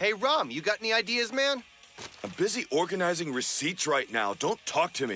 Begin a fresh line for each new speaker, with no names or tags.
Hey, Rum, you got any ideas, man?
I'm busy organizing receipts right now. Don't talk to me.